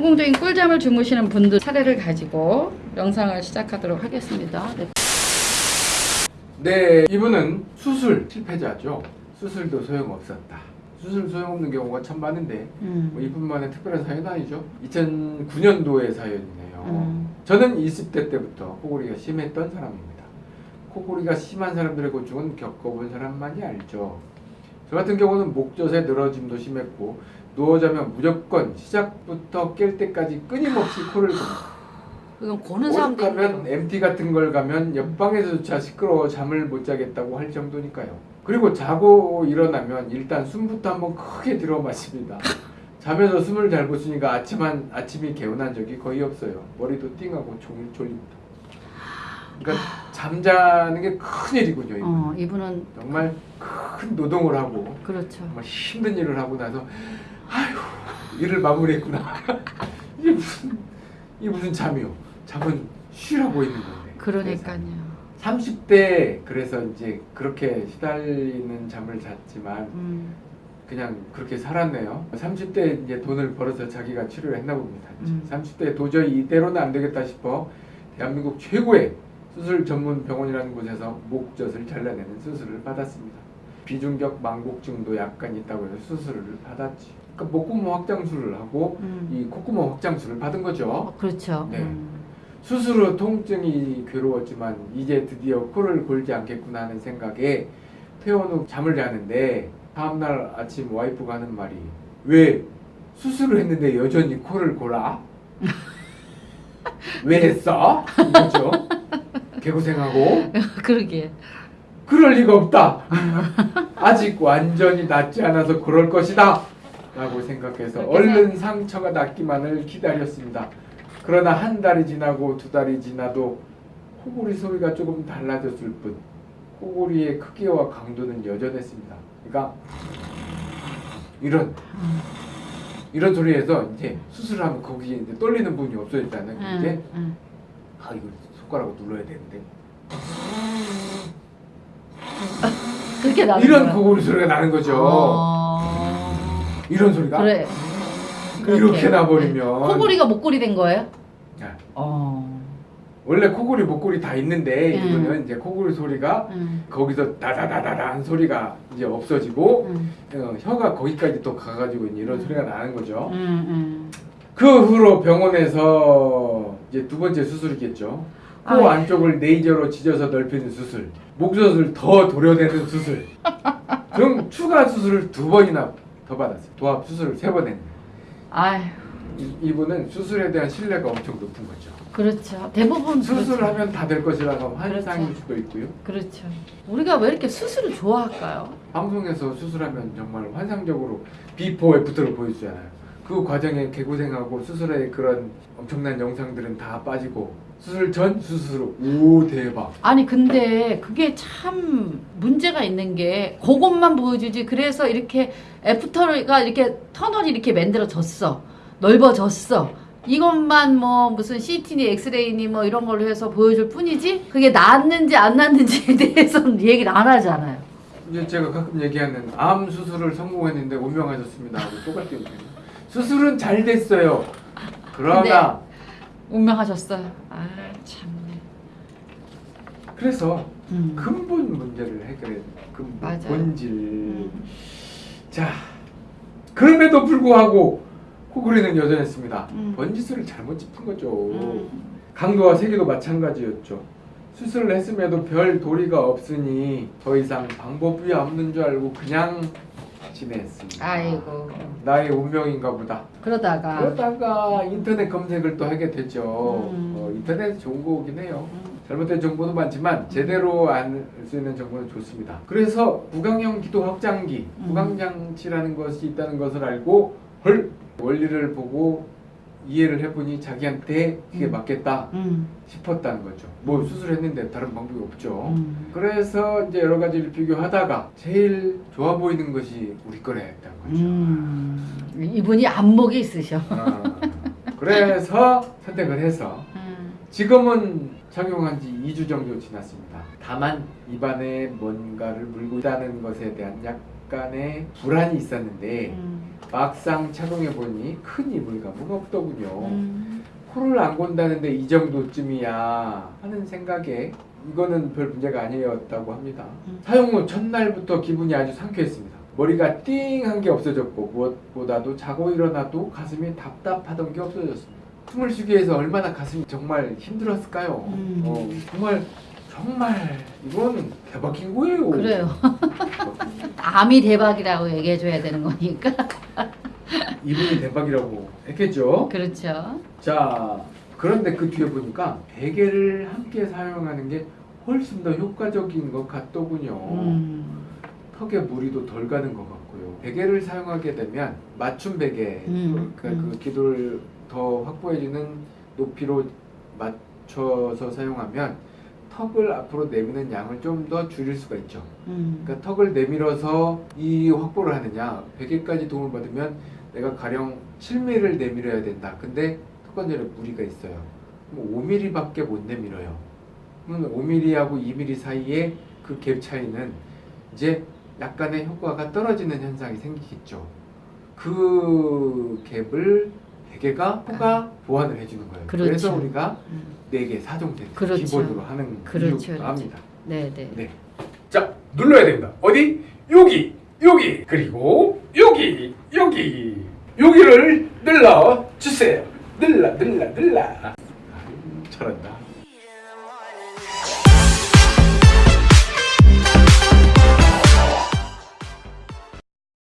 성공적인 꿀잠을 주무시는 분들 사례를 가지고 영상을 시작하도록 하겠습니다. 네. 네, 이분은 수술 실패자죠. 수술도 소용없었다. 수술 소용없는 경우가 참 많은데 음. 뭐 이분만의 특별한 사연은 아니죠. 2009년도의 사연이네요. 음. 저는 20대 때부터 코골이가 심했던 사람입니다. 코골이가 심한 사람들의 고충은 겪어본 사람만이 알죠. 저 같은 경우는 목젖의 늘어짐도 심했고 누워 자면 무조건 시작부터 깰 때까지 끊임없이 코를 곱니다. 이건 고는 사람도 있네요. MT 같은 걸 가면 옆방에서조차 시끄러워 잠을 못 자겠다고 할 정도니까요. 그리고 자고 일어나면 일단 숨부터 한번 크게 들어 마십니다. 잠에서 숨을 잘 못 쉬니까 아침 한, 아침이 개운한 적이 거의 없어요. 머리도 띵하고 종일 졸립니다. 그러니까 잠자는 게 큰일이군요. 이분. 어, 이분은 정말 큰 노동을 하고 그렇죠. 정말 힘든 일을 하고 나서 아휴 일을 마무리했구나. 이게 무슨 이게 무슨 잠이요? 잠은 쉬라고 있는 건데. 그러니까요. 30대 그래서 이제 그렇게 시달리는 잠을 잤지만 음. 그냥 그렇게 살았네요. 30대 이제 돈을 벌어서 자기가 치료를 했나 봅니다. 음. 30대 도저히 이대로는 안 되겠다 싶어 대한민국 최고의 수술 전문 병원이라는 곳에서 목젖을 잘라내는 수술을 받았습니다. 비중격 망곡증도 약간 있다고 해서 수술을 받았지. 그러니까 목구멍 확장술을 하고 음. 이 콧구멍 확장술을 받은 거죠. 어, 그렇죠. 네. 음. 수술 후 통증이 괴로웠지만 이제 드디어 코를 골지 않겠구나 하는 생각에 퇴원 후 잠을 자는데 다음날 아침 와이프가 하는 말이 왜 수술을 했는데 여전히 코를 골아? 왜 했어? 이거죠. 개고생하고 그러게. 그럴 리가 없다. 아직 완전히 낫지 않아서 그럴 것이다. 라고 생각해서 얼른 상처가 낫기만을 기다렸습니다. 그러나 한 달이 지나고 두 달이 지나도 코골이 소리가 조금 달라졌을 뿐 코골이의 크기와 강도는 여전했습니다. 그러니까 이런 이런 소리에서 이제 수술하면 거기에 이제 떨리는 부분이 없어졌다는 게 이제 음. 아 이거 손가락으로 눌러야 되는데 그렇게 나는 이런 거야. 코골이 소리가 나는 거죠. 어... 이런 소리가 그래. 이렇게. 나버리면 코골이가 목골이 된 거예요? 야, 어. 원래 코골이 목골이 다 있는데 음. 이거는 이제 코골이 소리가 음. 거기서 다다다다다 한 소리가 이제 없어지고 음. 어, 혀가 거기까지 또 가가지고 이제 이런 음. 소리가 나는 거죠. 음. 음. 그 후로 병원에서 이제 두 번째 수술이겠죠. 코 아이. 안쪽을 레이저로 찢어서 넓히는 수술, 목젖을 더 도려내는 수술 등 추가 수술을 두 번이나 더 받았어요. 도합 수술을 세 번 했는데 아휴. 이, 이분은 수술에 대한 신뢰가 엄청 높은 거죠. 그렇죠. 대부분 수술하면 다 될 것이라고 환상일 그렇죠. 수도 있고요. 그렇죠. 우리가 왜 이렇게 수술을 좋아할까요? 방송에서 수술하면 정말 환상적으로 before after를 보여주잖아요. 그 과정에 개고생하고 수술의 그런 엄청난 영상들은 다 빠지고 수술 전 수술 후 오 대박. 아니 근데 그게 참 문제가 있는 게 그것만 보여주지 그래서 이렇게 after가 이렇게 터널이 이렇게 만들어졌어. 넓어졌어. 이것만 뭐 무슨 CT니 엑스레이니 뭐 이런 걸로 해서 보여줄 뿐이지 그게 낫는지 안 낫는지에 대해서는 얘기를 안 하잖아요. 이제 제가 가끔 얘기하는 암 수술을 성공했는데 운명하셨습니다. 하고 똑같은. 수술은 잘 됐어요. 그러나 운명하셨어요 아 참네 그래서 음. 근본 문제를 해결해야 돼요. 근본 맞아요. 본질 음. 자, 그럼에도 불구하고 코골이는 여전했습니다. 음. 번지수를 잘못 짚은 거죠. 음. 강도와 세기도 마찬가지였죠. 수술을 했음에도 별 도리가 없으니 더 이상 방법이 없는 줄 알고 그냥 지냈습니다. 아이고 나의 운명인가 보다. 그러다가 그러다가 인터넷 검색을 또 하게 되죠. 음. 어, 인터넷 좋은 거긴 해요. 음. 잘못된 정보도 많지만 제대로 알 수 있는 정보는 좋습니다. 그래서 구강형 기도 확장기, 음. 구강장치라는 것이 있다는 것을 알고 헐 원리를 보고 이해를 해보니 자기한테 그게 음. 맞겠다 음. 싶었다는 거죠. 뭐 수술했는데 다른 방법이 없죠. 음. 그래서 이제 여러 가지를 비교하다가 제일 좋아 보이는 것이 우리 거래 했다는 거죠. 음. 이분이 안목이 있으셔. 어, 그래서 선택을 해서 음. 지금은 착용한 지 2주 정도 지났습니다. 다만 입안에 뭔가를 물고 있다는 것에 대한 약 약간의 불안이 있었는데 음. 막상 착용해 보니 큰 이물감은 없더군요. 음. 코를 안 곤다는데 이 정도쯤이야 하는 생각에 이거는 별 문제가 아니었다고 합니다. 음. 사용 후 첫날부터 기분이 아주 상쾌했습니다. 머리가 띵한 게 없어졌고 무엇보다도 자고 일어나도 가슴이 답답하던 게 없어졌습니다. 숨을 쉬기 위해서 얼마나 가슴이 정말 힘들었을까요? 음. 어, 정말 정말 이건 대박인 거예요. 그래요. 암이 대박이라고 얘기해줘야 되는 거니까. 이분이 대박이라고 했겠죠. 그렇죠. 자, 그런데 그 뒤에 보니까 베개를 함께 사용하는 게 훨씬 더 효과적인 것 같더군요. 음. 턱에 무리도 덜 가는 것 같고요. 베개를 사용하게 되면 맞춤 베개, 음, 그, 음. 그 기도를 더 확보해주는 높이로 맞춰서 사용하면 턱을 앞으로 내미는 양을 좀 더 줄일 수가 있죠. 음. 그러니까 턱을 내밀어서 이 확보를 하느냐 베개까지 도움을 받으면 내가 가령 7mm를 내밀어야 된다 근데 턱 관절에 무리가 있어요 그럼 5mm밖에 못 내밀어요 그러면 5mm하고 2mm 사이에 그 갭 차이는 이제 약간의 효과가 떨어지는 현상이 생기겠죠 그 갭을 베개가 호가 보완을 해주는 거예요 그렇죠. 그래서 우리가 음. 4개 4종 세트 그렇죠. 기본으로 하는 그렇죠, 이유가 그렇죠. 합니다 네, 네. 네. 자, 눌러야 됩니다. 어디? 여기, 여기, 그리고 여기, 여기, 여기를 눌러 주세요. 눌러, 눌러, 눌러. 잘한다.